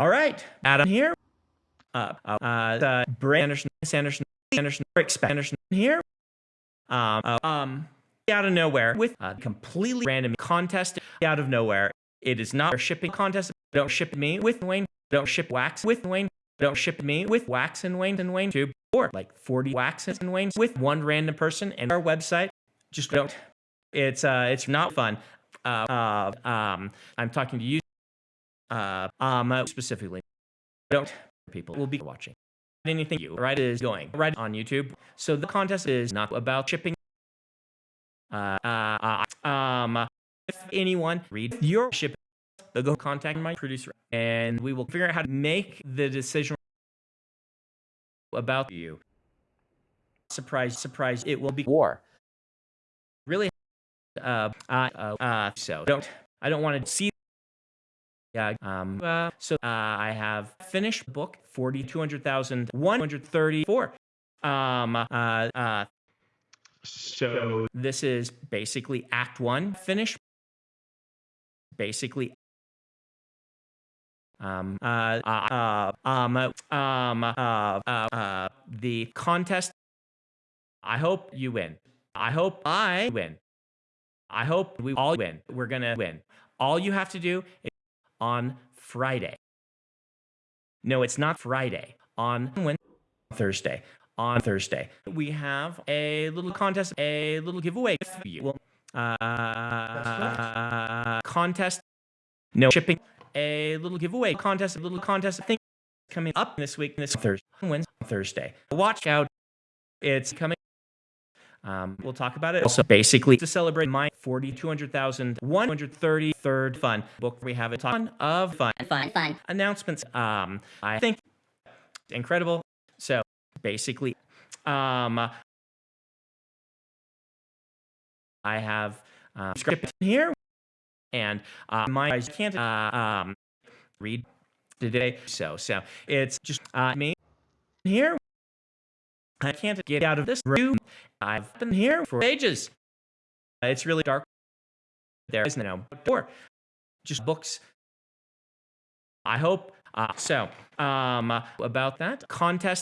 All right, Adam here. Uh, uh, uh, Brand Anderson, Sanderson, Anderson, Rick Anderson here. Um, uh, um, out of nowhere with a completely random contest out of nowhere. It is not a shipping contest. Don't ship me with Wayne. Don't ship wax with Wayne. Don't ship me with wax and Wayne and Wayne tube or like 40 waxes and Waynes with one random person and our website. Just don't. It's uh, it's not fun. Uh, uh, um, I'm talking to you. Uh, um, specifically, don't people will be watching anything you right is going right on YouTube. So the contest is not about shipping. Uh, uh, um, if anyone read your shipping, they'll go contact my producer and we will figure out how to make the decision about you. Surprise, surprise, it will be war. Really? Uh, uh, uh so don't, I don't want to see yeah. Um. Uh, so uh, I have finished book forty two hundred thousand one hundred thirty four. Um. Uh. Uh. So this is basically Act One finished. Basically. Um. Uh. Uh. Um. Um. Uh. Uh. uh the contest. I hope you win. I hope I win. I hope we all win. We're gonna win. All you have to do is on Friday. No, it's not Friday. On Wednesday, Thursday. On Thursday, we have a little contest, a little giveaway for you. Uh, contest, no shipping, a little giveaway contest, a little contest. I think coming up this week, this Thursday, Wednesday, Thursday. Watch out, it's coming. Um, we'll talk about it. Also, basically, to celebrate my 42,133rd fun book, we have a ton of fun, fun, fun announcements. Um, I think incredible. So, basically, um, I have uh, script here, and uh, my eyes can't uh, um, read today. So, so it's just uh, me here. I can't get out of this room. I've been here for ages. It's really dark. There is no door. Just books. I hope. Uh, so, um, about that contest,